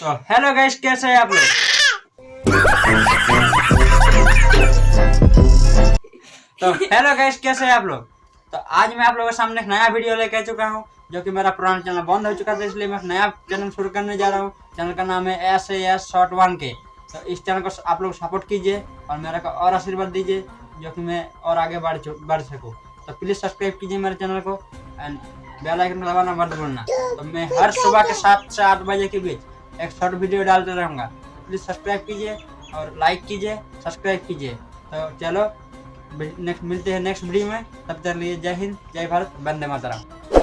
तो hello guys कैसे हैं आप लोग? तो हेलो गाइस कैसे हैं आप लोग? तो आज मैं आप लोगों के सामने एक नया वीडियो लेके चुका हूँ, जो कि मेरा पुराना चैनल बंद हो चुका था इसलिए मैं नया चैनल शुरू करने जा रहा हूँ। चैनल का नाम है एस एस शॉर्ट वन के तो इस चैनल को आप लोग सपोर्ट कीजिए और मेरा को और आशीर्वाद दीजिए, जो कि मैं और आगे बढ़ बढ़ सकूँ। तो प्लीज़ सब्सक्राइब कीजिए मेरे चैनल को एंड बेल आइकन दबाना मत भूलना। तो मैं हर सुबह के सात से आठ बजे के बीच एक शॉर्ट वीडियो डालते रहूँगा। प्लीज़ सब्सक्राइब कीजिए और लाइक कीजिए सब्सक्राइब कीजिए। तो चलो नेक्स्ट मिलते हैं नेक्स्ट वीडियो में। तब तक लिए जय हिंद, जय भारत, वंदे मातरम।